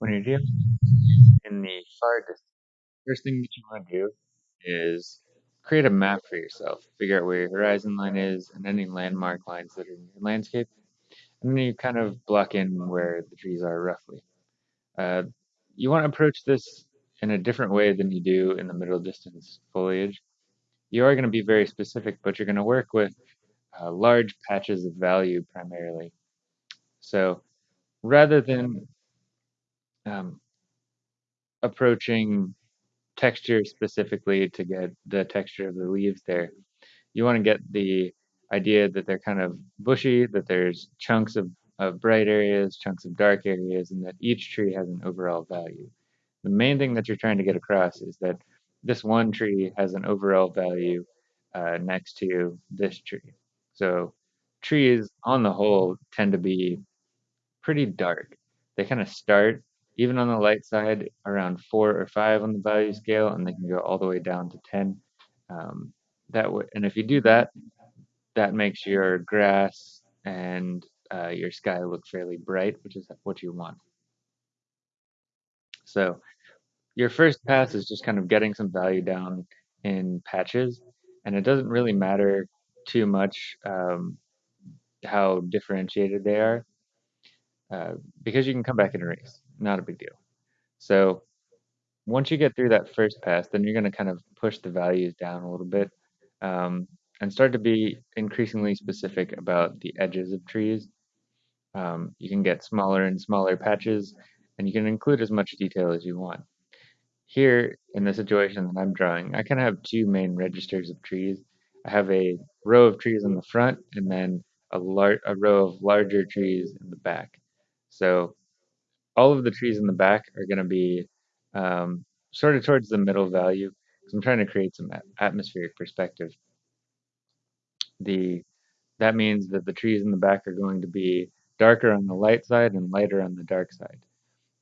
When you're dealing in the far distance, first thing that you want to do is create a map for yourself. Figure out where your horizon line is and any landmark lines that are in your landscape. And then you kind of block in where the trees are roughly. Uh, you want to approach this in a different way than you do in the middle distance foliage. You are going to be very specific, but you're going to work with uh, large patches of value primarily. So rather than um, approaching texture specifically to get the texture of the leaves there. You want to get the idea that they're kind of bushy, that there's chunks of, of bright areas, chunks of dark areas, and that each tree has an overall value. The main thing that you're trying to get across is that this one tree has an overall value uh, next to this tree. So trees on the whole tend to be pretty dark. They kind of start even on the light side around four or five on the value scale, and they can go all the way down to 10. Um, that w- and if you do that, that makes your grass and uh, your sky look fairly bright, which is what you want. So your first pass is just kind of getting some value down in patches, and it doesn't really matter too much um, how differentiated they are uh, because you can come back and erase. Not a big deal. So once you get through that first pass, then you're going to kind of push the values down a little bit um, and start to be increasingly specific about the edges of trees. Um, you can get smaller and smaller patches, and you can include as much detail as you want. Here, in the situation that I'm drawing, I kind of have two main registers of trees. I have a row of trees in the front, and then a, lar- a row of larger trees in the back. So all of the trees in the back are going to be um, sort of towards the middle value because I'm trying to create some atmospheric perspective. The that means that the trees in the back are going to be darker on the light side and lighter on the dark side.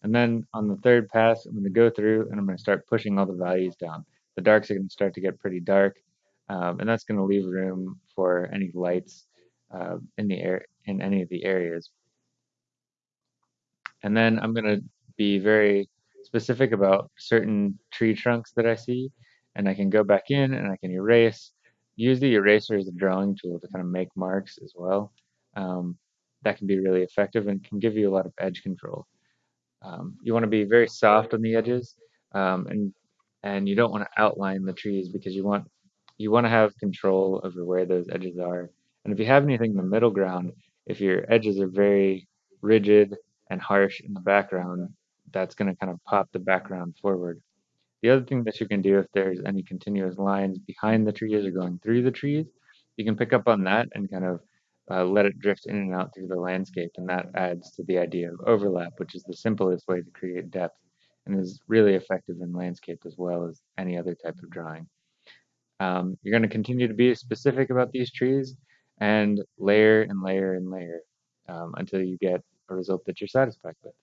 And then on the third pass, I'm going to go through and I'm going to start pushing all the values down. The darks are going to start to get pretty dark, um, and that's going to leave room for any lights uh, in the air in any of the areas. And then I'm going to be very specific about certain tree trunks that I see, and I can go back in and I can erase. Use the eraser as a drawing tool to kind of make marks as well. Um, that can be really effective and can give you a lot of edge control. Um, you want to be very soft on the edges, um, and and you don't want to outline the trees because you want you want to have control over where those edges are. And if you have anything in the middle ground, if your edges are very rigid and harsh in the background, that's going to kind of pop the background forward. The other thing that you can do if there's any continuous lines behind the trees or going through the trees, you can pick up on that and kind of uh, let it drift in and out through the landscape, and that adds to the idea of overlap, which is the simplest way to create depth and is really effective in landscape as well as any other type of drawing. Um, you're going to continue to be specific about these trees and layer and layer and layer um, until you get a result that you're satisfied with.